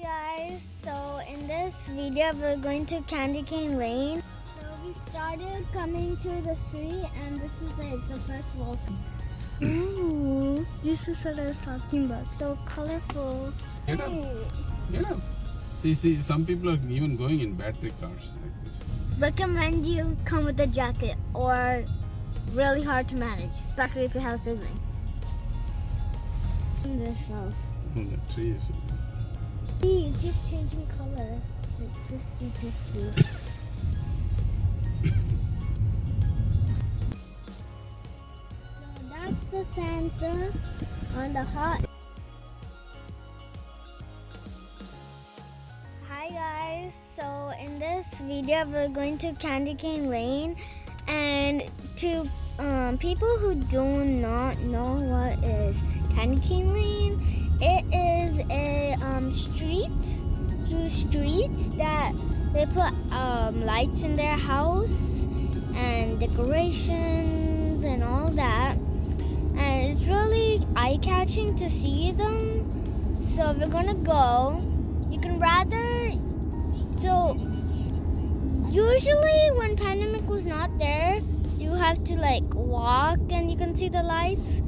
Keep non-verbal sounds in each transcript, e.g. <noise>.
Hi guys, so in this video we're going to Candy Cane Lane. So we started coming to the street and this is like the first walk. Ooh, this is what I was talking about. So colorful. You know, Hey. Get up. You see, some people are even going in battery cars like this. Recommend you come with a jacket or really hard to manage, especially if you have a sibling. This off. Oh, the trees. See, it's just changing color. Like twisty, twisty. so that's the Santa on the hot. Hi guys, so in this video we're going to Candy Cane Lane and to um, people who do not know what is Candy Cane Lane, it is a um, street through streets that they put um, lights in their house and decorations and all that. And it's really eye catching to see them. So we're gonna go. You can rather. So usually when pandemic was not there, you have to like walk and you can see the lights.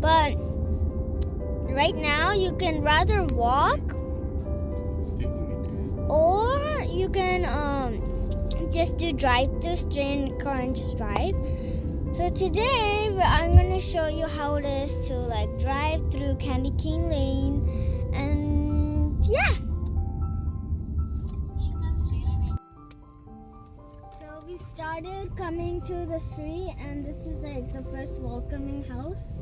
But right now you can rather walk or you can um just do drive through stay in the car and just drive. So today i'm going to show you how it is to like drive through candy cane lane. And yeah. So we started coming to the street and this is like the first welcoming house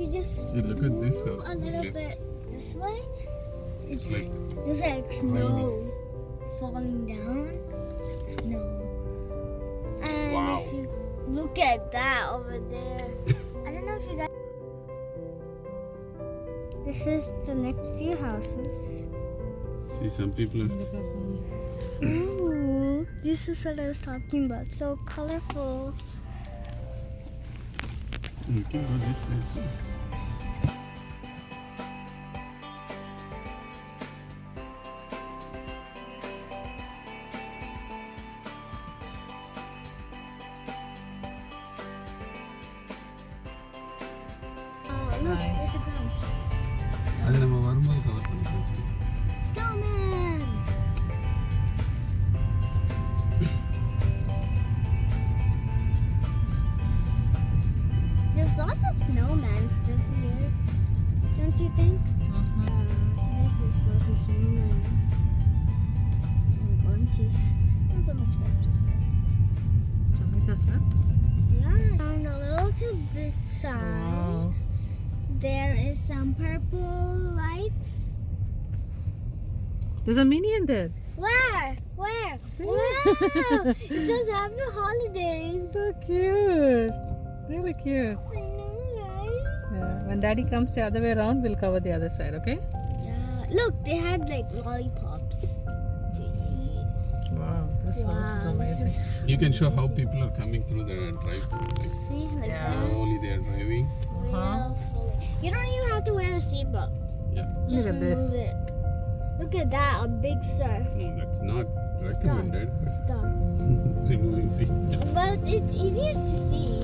you just See, look at this house. a little Okay. bit this way it's It's like there's like snow falling down. Snow. And Wow. if you look at that over there, I don't know if you guys. This is the next few houses. see some people are Ooh, this is what I was talking about. So colorful. you can go this way too. அது நம்ம வரும்போது cover பண்ணி வச்சுக்கலாம் Snowman! There's lots of snowmans this year, don't you think? Mhm. Uh, today's there's lots of snowmen and bunches. Not so much bunches, but Tomatoes left? yeah. And a little to this side, Wow. there is some purple lights. There's a minion there. Where? Where? Wow! <laughs> it says happy holidays. So cute. Really cute. I know, right? Yeah. When daddy comes the other way around, we'll cover the other side, okay? Yeah. Look, they had like lollipops to eat. Wow. This house is Wow, this amazing. is You can show how people are coming through the drive-through. Like see, like Yeah. slowly they are driving. Uh-huh. A seatbelt. Yeah. Just Look at this. it. Look at that, a big star. No, that's not recommended. Star. Removing seat. But it's easier to see.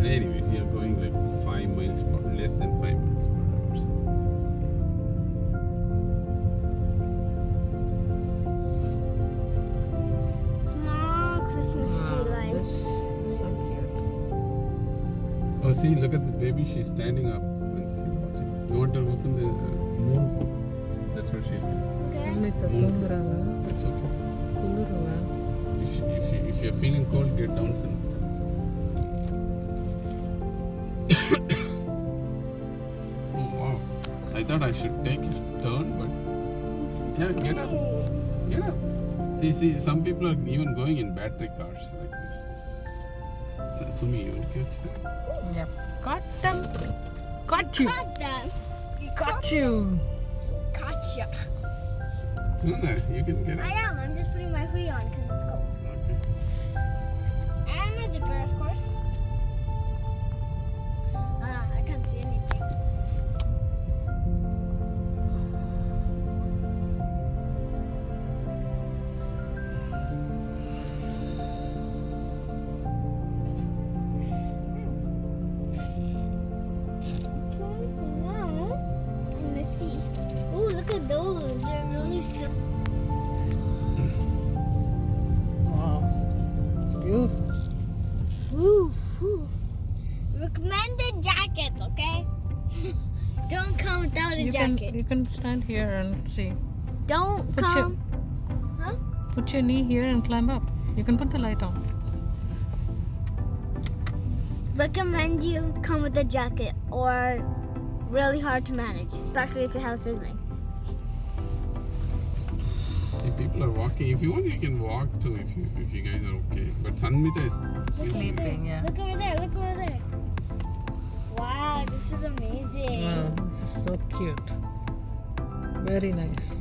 <laughs> Anyways, you're going like five miles per less than five miles per Oh, see, look at the baby. She's standing up. And see. You want to open the uh, moon? That's what she's doing. Okay. It's okay. If, you, if, you, if you're feeling cold, get down somewhere. <coughs> oh wow. I thought I should take a turn, but yeah, get up. Get up. See, see, some people are even going in battery cars like this. So, Sumi, you want to catch that? Yep. Got them. Got you. Got them. Got you. Gotcha. Suna, you can get it. I am. I'm just putting my hoodie on because it's cold. Recommended jackets, okay? <laughs> Don't come without a You can, jacket. you can stand here and see. Don't Put your- come. Huh? Put your knee here and climb up. You can put the light on. Recommend you come with a jacket or really hard to manage, especially if you have a sibling. See, people are walking. If you want, you can walk too. If you if you guys are okay. But Sanmita is Look over Sleeping, yeah. Look over there. Look over there. Wow, this is amazing. Wow, this is so cute. Very nice.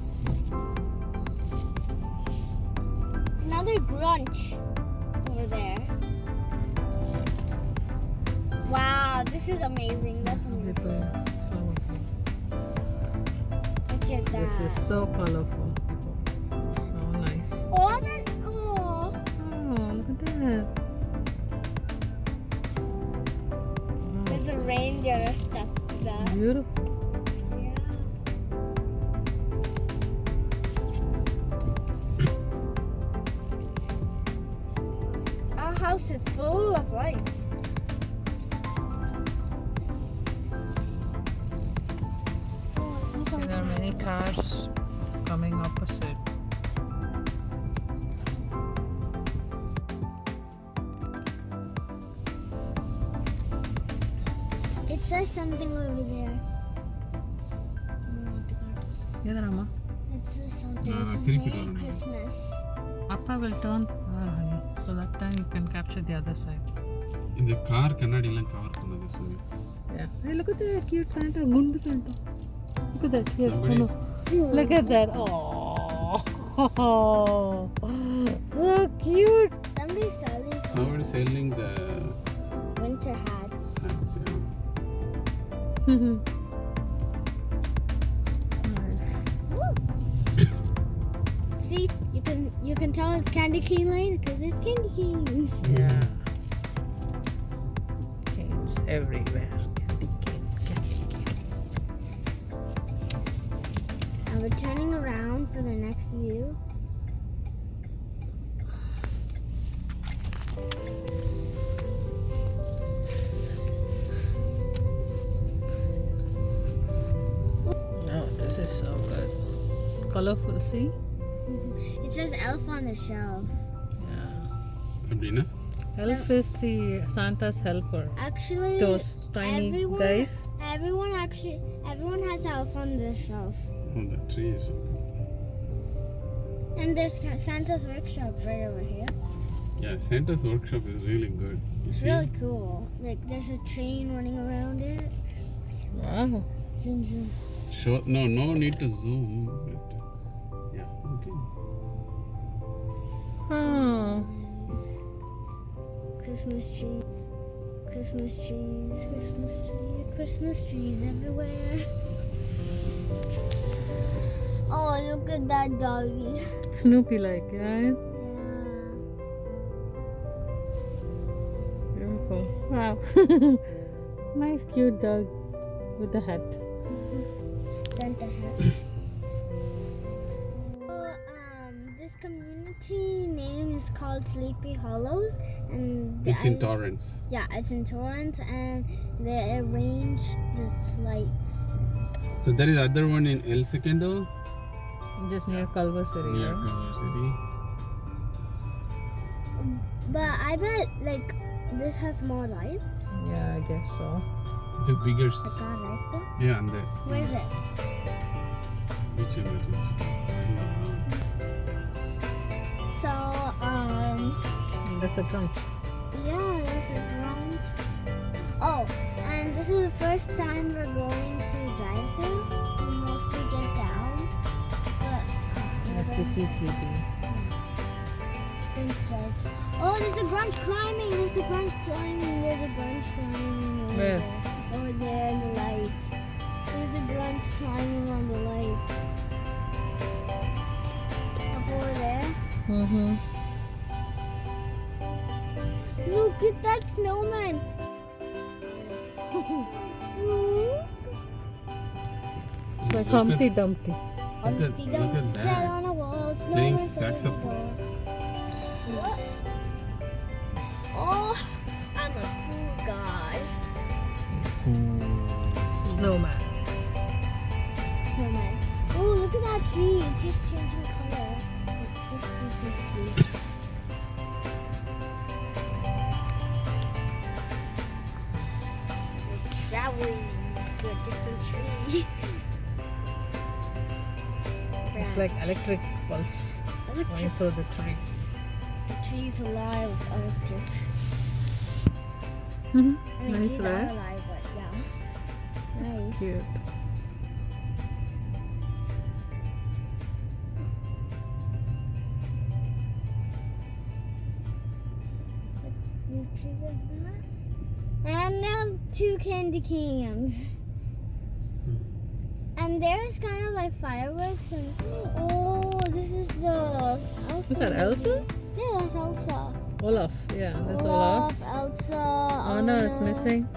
Another Grinch over there. Wow, this is amazing. That's amazing. Look at that. this is so colorful. Beautiful. Yeah. Our house is full of lights. See See, there are many cars coming opposite. says something over there. Oh, the card. Yadrama. It says something. No, it says திருப்பி Merry வரணும். Christmas. Appa will turn the car, honey. So that time you can capture the other side. இந்த car கண்ணாடிலாம் cover பண்ணாத Sumi. Yeah. Hey, look at that cute Santa, Gundu Santa. Look at that. Here, Somebody's Sonu. Look at that. Oh, <laughs> so cute. Somebody selling some somebody selling the winter hats. Yeah. nice. See, you can you can tell it's Candy cane lane because there's candy canes. Yeah. Canes everywhere. Candy cane, candy cane. And we're turning around for the next view. colorful, see? Mm-hmm. It says elf on the shelf. Yeah. Abina? Elf is the Santa's helper. Actually, those tiny everyone, guys. Everyone actually, everyone has elf on the shelf. On the trees. And there's Santa's workshop right over here. Yeah, Santa's workshop is really good. You it's see? really cool. Like there's a train running around it. Wow. Zoom zoom. Sure. No, no need to zoom. But... Oh. Christmas tree. Christmas trees, Christmas trees, Christmas trees everywhere. Oh, look at that doggy. Snoopy like, right? Yeah. Beautiful. Wow. <laughs> nice cute dog with the hat. Santa hat. Community name is called Sleepy Hollows, and the- It's in Torrance. yeah, it's in Torrance, and they arrange these lights. So there is other one in El Segundo, Just near Culver City. near right? Culver City. But I bet like this has more lights. Yeah, I guess so. The bigger. s- Like that right there. Yeah, and the Where is it? which emergency? So, um, There's a gun. yeah, there's a brunch. Oh, and this is the first time we're going to drive through. We mostly get down. But, uh, Sissy sleeping. Oh, there's a Grinch climbing. There's a Grinch climbing. There's a Grinch climbing. Over Where? There. Over there in the lights. There's a Grinch climbing on the lights. Up over there. Mm-hmm. Look at that snowman. It's like Look at- Humpty Dumpty. Look at, Humpty at Dumpty sat that. on a wall. Snowman sat on a saxophone. What? Oh, I'm a cool guy. Snowman. Snowman. Oh, look at that tree. It's just changing color. Twisty, twisty. We're traveling to a different tree. It's like electric pulse going through the trees. The tree's alive with electric. Mm-hmm. I mean, Nice, trees are right? alive, but yeah. It's Nice. cute. Candy cans. Hmm. And there's kind of like fireworks and oh, this is the Elsa. Is that Elsa? Yeah, that's Elsa. Olaf. Yeah, that's Olaf. Olaf Elsa. Anna is missing.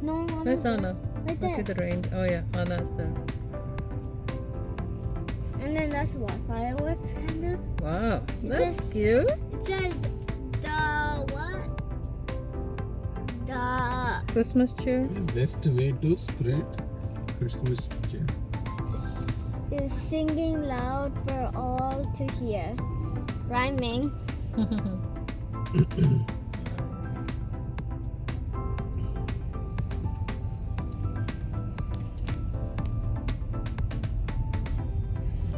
No, Anna's Where's. Anna? Right I see the range. Oh yeah, Anna's there. And then that's what fireworks kind of. Wow, It that's says- cute. It says Christmas cheer. The best way to spread Christmas cheer. is singing loud for all to hear. Rhyming. <coughs>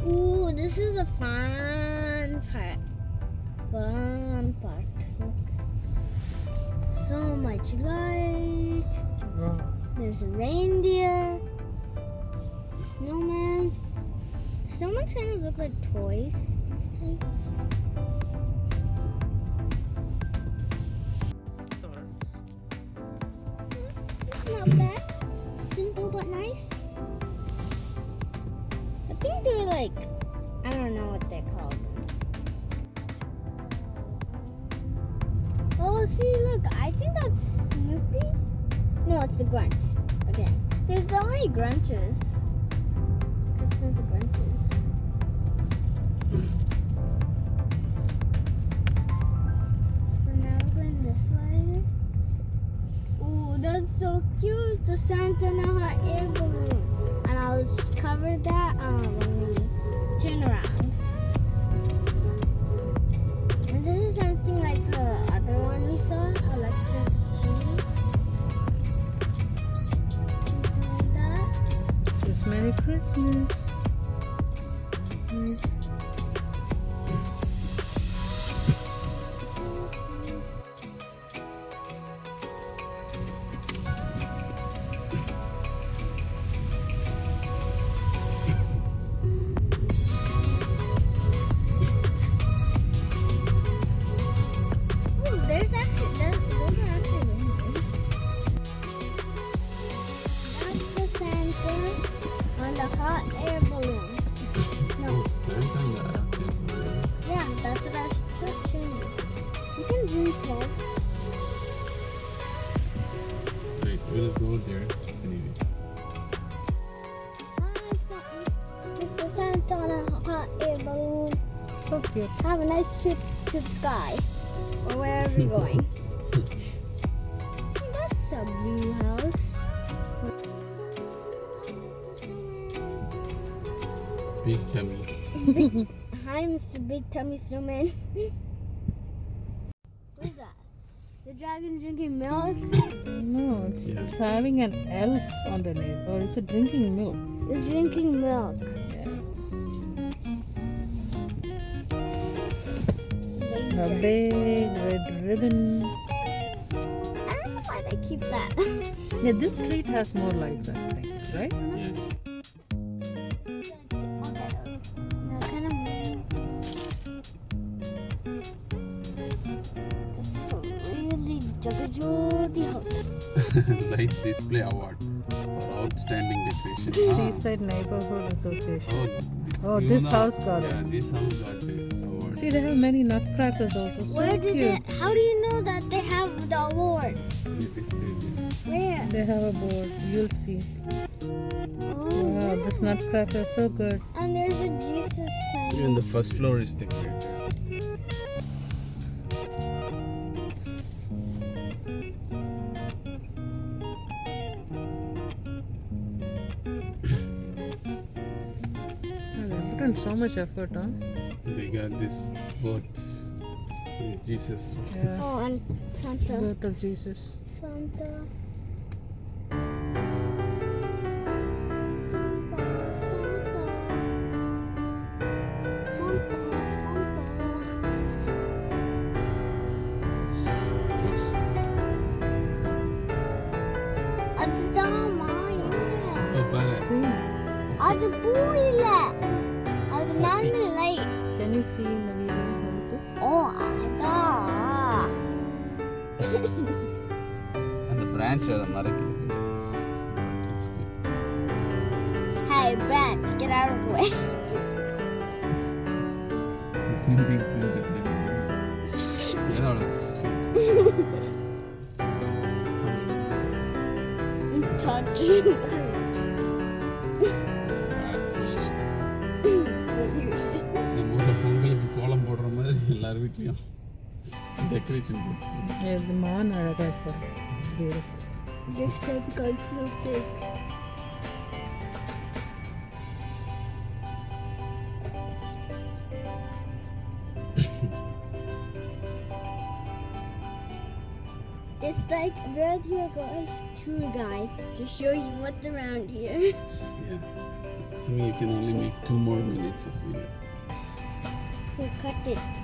Ooh, this is a fun part. Fun part. So much light. wow. There's a reindeer. Snowman. Snowmans kind of look like toys. Types. It's not bad. Simple but nice. I think they're like, There's only Grinches. Christmas. So now we're going this way. Ooh, that's so cute. The Santa Nova air balloon. And I'll just cover that um, when we turn around. Christmas. Big tummy. Big, <laughs> hi, Mr. Big Tummy Snowman. <laughs> what is that? The dragon drinking milk? No, it's, Yeah. it's having an elf underneath, or it's a drinking milk. It's drinking milk. Yeah. a big red ribbon. I don't know why they keep that. Yeah, this street has more lights, I think, right? Yes. Really house. <laughs> Light display award for outstanding decoration. Ah. Seaside Neighborhood Association. Oh, Oh, this know- house got it. Yeah, this house got the award. See, they have many nutcrackers also. So Where did cute. they? How do you know that they have the award? They. Where? They have a board. You'll see. Oh, Wow, this nutcracker is so good. and there's a Jesus sign. Even the first floor is decorated. put in so much effort, huh? They got this both uh, Jesus. Yeah. Oh, and Santa. Birth of Jesus. Santa. Santa, Santa. Santa, Santa. Yes. அதுதாம்மா எங்க Oh, பாரு. See? அது பூ இல்ல அது நான் light Can you see in the video how it is? ஓ அதான் அந்த branch அதை மறைக்கிறது It's good. Hey branch get out of the way The same thing is going to tell you. Get out of the street. touching வீட்லேயும் decoration போட்டு Yeah, the man அழகா இப்போ. It's beautiful. This type got snowflakes. It's like where here goes tour guide to show you what's around here. <laughs> Yeah. So you can only make two more minutes of video. So cut it.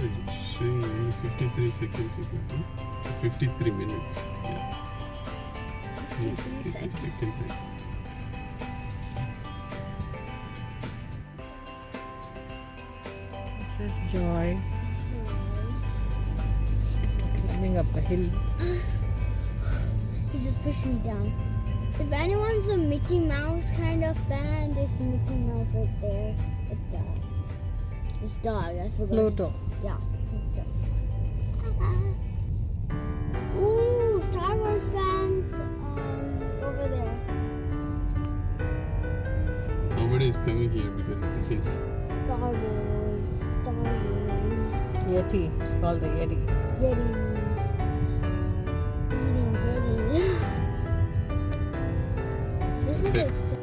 Yeah, it's showing only 53 seconds you can do. 53 minutes. Yeah. 53 seconds. seconds. It says joy. Coming up a hill. <gasps> He just pushed me down. If anyone's a Mickey Mouse kind of fan, there's Mickey Mouse right there. With the this dog, I forgot. Pluto. Yeah. Pluto. <laughs> Ooh, Star Wars fans um, over there. Nobody is coming here because it's a hill. Star Wars, Star Wars, Yeti. It's called the Yeti. Yeti. Eating Yeti. <laughs> this is Sit. like so